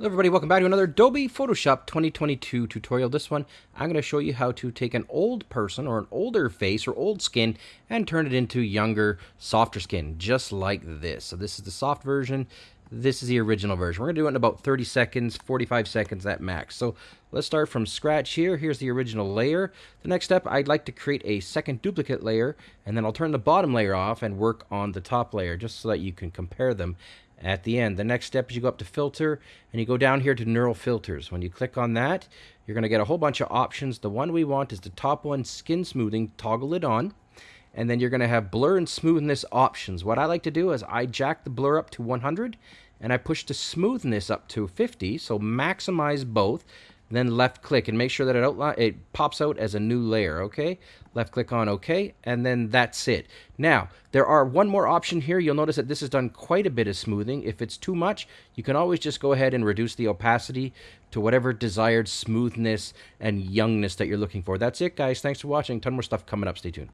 Hello everybody, welcome back to another Adobe Photoshop 2022 tutorial. This one, I'm going to show you how to take an old person or an older face or old skin and turn it into younger, softer skin, just like this. So this is the soft version. This is the original version. We're going to do it in about 30 seconds, 45 seconds at max. So let's start from scratch here. Here's the original layer. The next step, I'd like to create a second duplicate layer, and then I'll turn the bottom layer off and work on the top layer, just so that you can compare them at the end. The next step is you go up to filter and you go down here to neural filters. When you click on that, you're going to get a whole bunch of options. The one we want is the top one, skin smoothing, toggle it on. And then you're going to have blur and smoothness options. What I like to do is I jack the blur up to 100 and I push the smoothness up to 50. So maximize both then left click and make sure that it outline it pops out as a new layer okay? Left click on OK and then that's it. Now there are one more option here. You'll notice that this has done quite a bit of smoothing. If it's too much you can always just go ahead and reduce the opacity to whatever desired smoothness and youngness that you're looking for. That's it guys. Thanks for watching. Ton more stuff coming up. Stay tuned